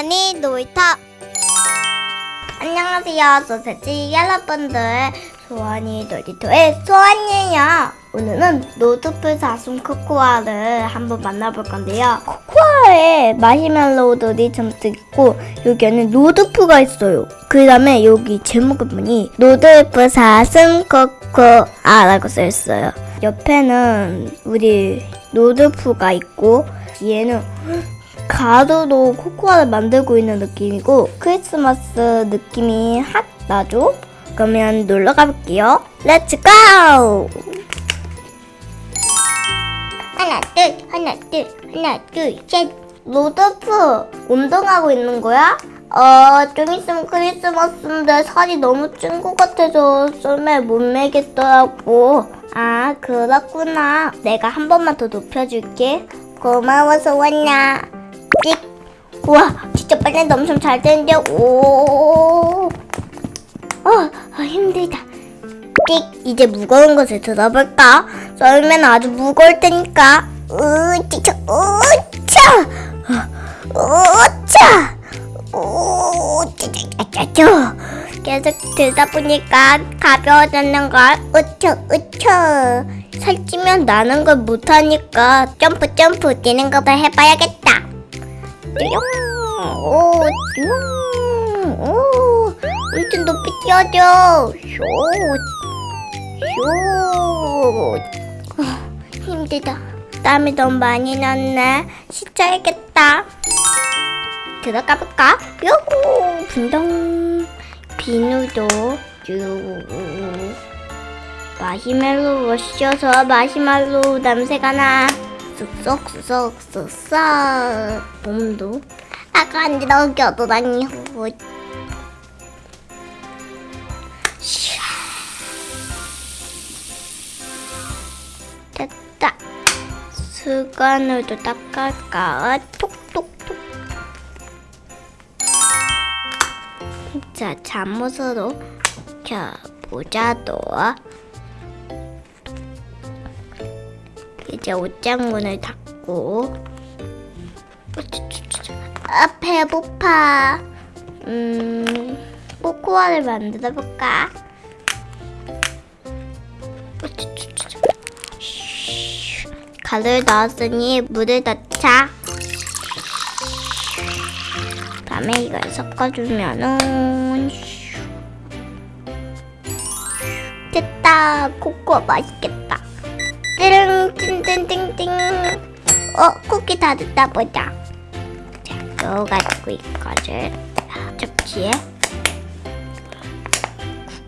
소원이 놀이터. 안녕하세요. 소세지 여러분들. 소원이 놀이터의 소원이에요. 오늘은 루돌프 사슴 코코아를 한번 만나볼 건데요. 코코아에 마시멜로우들이 잔뜩 있고 여기에는 루돌프가 있어요. 그 다음에 여기 제목을 보니? 루돌프 사슴 코코아라고 써있어요. 옆에는 우리 루돌프가 있고 뒤에는 가루로 코코아를 만들고 있는 느낌이고 크리스마스 느낌이 확 나죠? 그러면 놀러 가볼게요. Let's go! 하나 둘 하나 둘 하나 둘셋 루돌프 운동하고 있는 거야? 어, 좀 있으면 크리스마스인데 살이 너무 찐 것 같아서 썰매 못 매겠더라고. 아, 그렇구나. 내가 한 번만 더 높여줄게. 고마워, 소원야. 찍. 우와, 진짜 빨래도 엄청 잘 되는데, 오. 어, 아, 힘들다. 찍. 이제 무거운 것을 들어볼까? 썰매는 아주 무거울 테니까. 으차! 으차! 오, 짜자자자. 계속 들다 보니까 가벼워졌는 걸. 으쳐, 으쳐. 살찌면 나는 걸 못하니까 점프, 점프 뛰는 것을 해봐야겠다. 띠용, 오, 띠용, 오. 엄청 높이 뛰어줘. 쇼, 쇼. 아, 힘들다. 땀이 너무 많이 났네. 씻어야겠다. 들어가 볼까? 요호 분당 비누도 쭉 마시멜로우가 씌어서 마시멜로우 냄새가 나 쑥쑥 몸도 아까 안 들어겨도 다니 됐다. 수건으로도 닦을까? 톡톡톡. 자, 잠옷으로 자, 모자도 이제 옷장문을 닫고. 아, 배고파. 음, 코코아를 만들어 볼까? 가루를 넣었으니 물을 넣자. 다음에 이걸 섞어주면은. 됐다. 코코아 맛있겠다 띠릉 띵띵띵띵 어 쿠키 다 됐다 보자 자 넣어가지고 이거를 접시에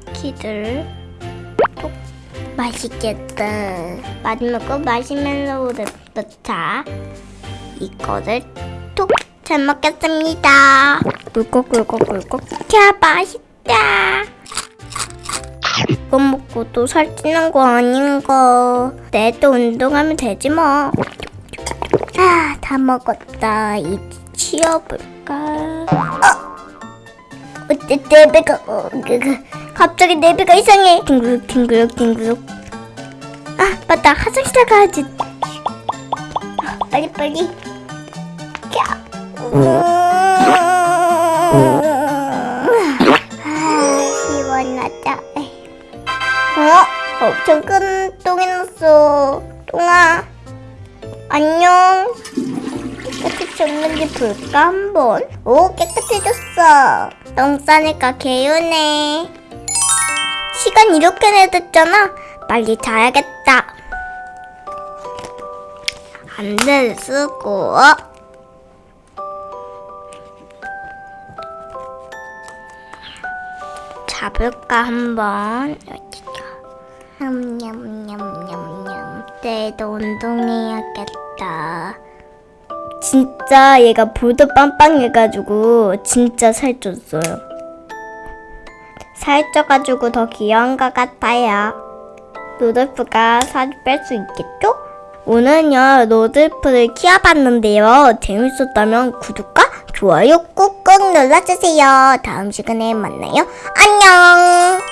쿠키들 톡 맛있겠다 마지막으로 마시멜로우를 넣자 이거를 톡 잘 먹겠습니다. 꿀꺽꿀꺽꿀꺽. 자, 맛있다. 이거 먹고 또 살찌는 거 아닌가. 내일 또 운동하면 되지 뭐. 아, 다 먹었다. 이제 치워볼까. 어? 어째 내 배가, 어, 그, 그, 갑자기 내 배가 이상해. 뒹구룩, 뒹구룩, 뒹구룩. 아, 맞다. 화장실 가야지. 아, 빨리, 빨리. 야. 시 엄청 큰 똥이 났어. 똥아. 안녕. 깨끗이 없는지 볼까 한번? 오 깨끗해졌어. 똥 싸니까 개운해. 시간 이렇게 내뒀잖아. 빨리 자야겠다. 안대를 쓰고 잡을까 한번 여기가 냠냠냠냠냠. 내일도 운동해야겠다. 진짜 얘가 볼도 빵빵해가지고 진짜 살쪘어요. 살쪄가지고 더 귀여운 것 같아요. 로돌프가 살을 뺄수 있겠죠? 오늘은요 로들프를 키워봤는데요. 재밌었다면 구독과 좋아요 꾹꾹 눌러주세요. 다음 시간에 만나요. 안녕